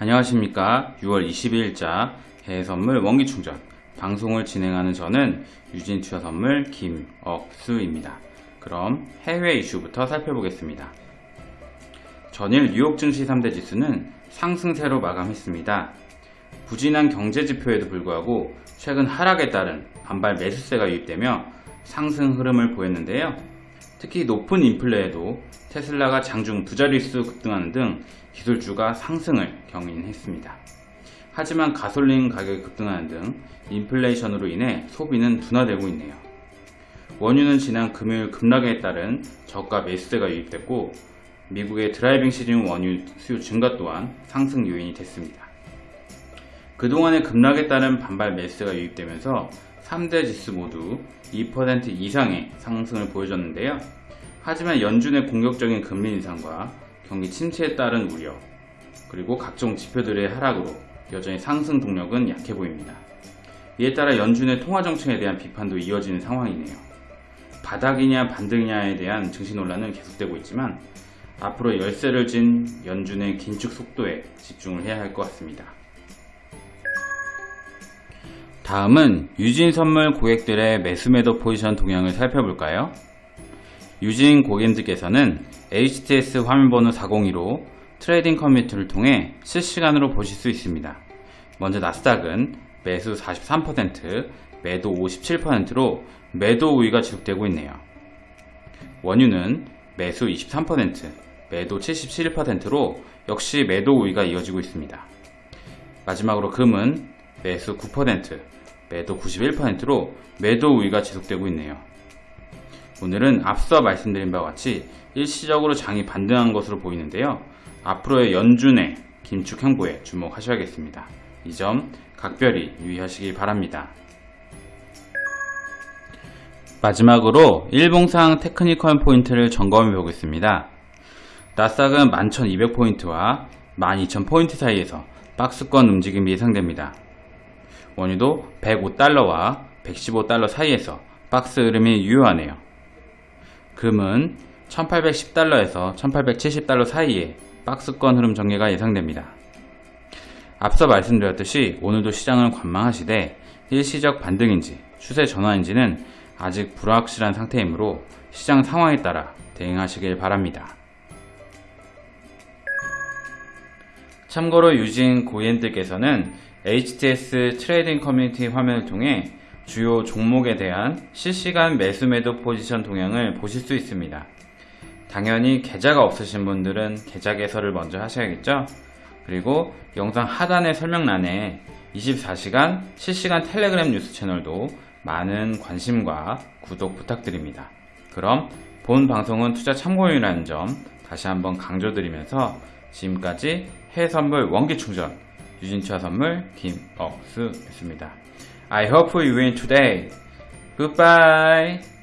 안녕하십니까. 6월 22일자 해외선물 원기충전. 방송을 진행하는 저는 유진투자선물 김억수입니다. 그럼 해외 이슈부터 살펴보겠습니다. 전일 뉴욕 증시 3대 지수는 상승세로 마감했습니다. 부진한 경제지표에도 불구하고 최근 하락에 따른 반발 매수세가 유입되며 상승 흐름을 보였는데요 특히 높은 인플레에도 테슬라가 장중 두 자릿수 급등하는 등 기술주가 상승을 견인했습니다. 하지만 가솔린 가격이 급등하는 등 인플레이션으로 인해 소비는 둔화되고 있네요. 원유는 지난 금요일 급락에 따른 저가 매수세가 유입됐고 미국의 driving 시즌 원유 수요 증가 또한 상승 요인이 됐습니다. 그동안의 급락에 따른 반발 매수세가 유입되면서 3대 지수 모두 2% 이상의 상승을 보여줬는데요. 하지만 연준의 공격적인 금리 인상과 경기 침체에 따른 우려, 그리고 각종 지표들의 하락으로 여전히 상승 동력은 약해 보입니다. 이에 따라 연준의 통화 정책에 대한 비판도 이어지는 상황이네요. 바닥이냐 반등이냐에 대한 증시 논란은 계속되고 있지만 앞으로 열세를 진 연준의 긴축 속도에 집중을 해야 할 것 같습니다. 다음은 유진 선물 고객들의 매수 매도 포지션 동향을 살펴볼까요? 유진 고객님들께서는 HTS 화면번호 402로 trading 커뮤니티를 통해 실시간으로 보실 수 있습니다. 먼저 나스닥은 매수 43%, 매도 57%로 매도 우위가 지속되고 있네요. 원유는 매수 23%, 매도 77%로 역시 매도 우위가 이어지고 있습니다. 마지막으로 금은 매수 9%, 매도 91%로 매도 우위가 지속되고 있네요. 오늘은 앞서 말씀드린 바와 같이 일시적으로 장이 반등한 것으로 보이는데요. 앞으로의 연준의 긴축 행보에 주목하셔야겠습니다. 이 점 각별히 유의하시기 바랍니다. 마지막으로 일봉상 테크니컬 포인트를 점검해 보겠습니다. 나스닥은 11,200포인트와 12,000포인트 사이에서 박스권 움직임이 예상됩니다. 원유도 105달러와 115달러 사이에서 박스 흐름이 유효하네요. 금은 1810달러에서 1870달러 사이에 박스권 흐름 전개가 예상됩니다. 앞서 말씀드렸듯이 오늘도 시장을 관망하시되 일시적 반등인지 추세 전환인지는 아직 불확실한 상태이므로 시장 상황에 따라 대응하시길 바랍니다. 참고로 유진 고객님들께서는 HTS trading 커뮤니티 화면을 통해 주요 종목에 대한 실시간 매수 매도 포지션 동향을 보실 수 있습니다. 당연히 계좌가 없으신 분들은 계좌 개설을 먼저 하셔야겠죠? 그리고 영상 하단의 설명란에 24시간 실시간 텔레그램 뉴스 채널도 많은 관심과 구독 부탁드립니다. 그럼 본 방송은 투자 참고용이라는 점 다시 한번 강조드리면서 지금까지 해외선물 원기충전 유진투자 선물 김억수였습니다. I hope you win today. Goodbye.